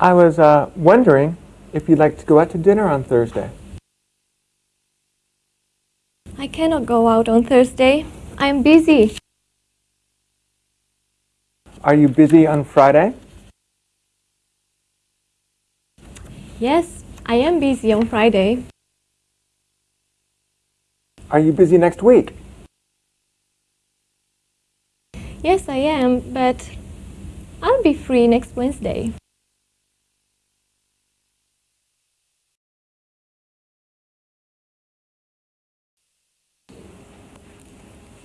I was uh, wondering if you'd like to go out to dinner on Thursday. I cannot go out on Thursday. I am busy. Are you busy on Friday? Yes, I am busy on Friday. Are you busy next week? Yes, I am, but I'll be free next Wednesday.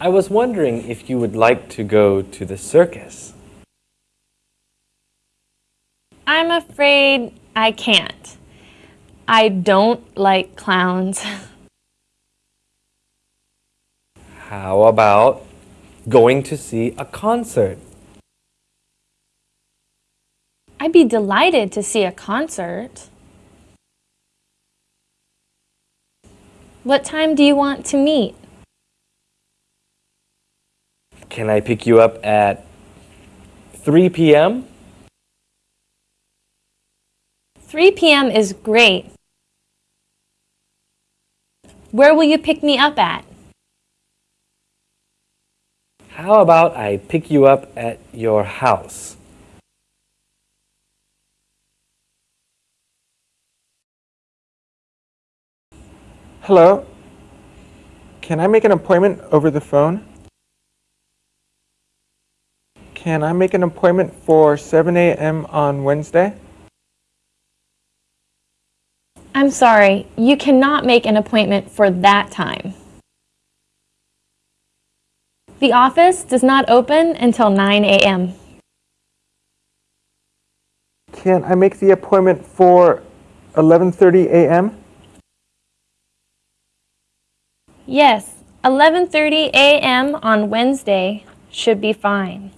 I was wondering if you would like to go to the circus. I'm afraid I can't. I don't like clowns. How about going to see a concert? I'd be delighted to see a concert. What time do you want to meet? Can I pick you up at 3 p.m.? 3 p.m. is great. Where will you pick me up at? How about I pick you up at your house? Hello? Can I make an appointment over the phone? Can I make an appointment for 7 a.m. on Wednesday? I'm sorry, you cannot make an appointment for that time. The office does not open until 9 a.m. Can I make the appointment for 11:30 a.m.? Yes, 11:30 a.m. on Wednesday should be fine.